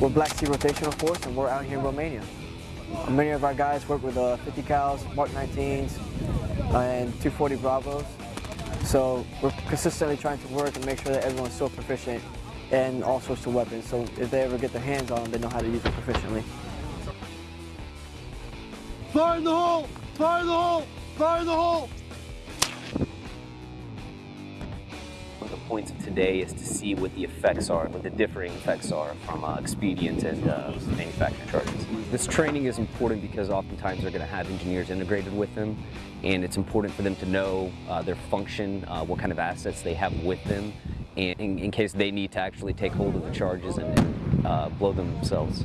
We're Black Sea Rotational Force and we're out here in Romania. Many of our guys work with uh, 50 cals, Mark 19s, and 240 Bravos. So we're consistently trying to work and make sure that everyone's so proficient in all sorts of weapons. So if they ever get their hands on them, they know how to use them proficiently. Fire in the hole! Fire in the hole! Fire in the hole! The points of today is to see what the effects are, what the differing effects are from uh, expedient and uh, charges. This training is important because oftentimes they're going to have engineers integrated with them, and it's important for them to know uh, their function, uh, what kind of assets they have with them, and in, in, case they need to actually take hold of the charges and, and uh, blow them themselves.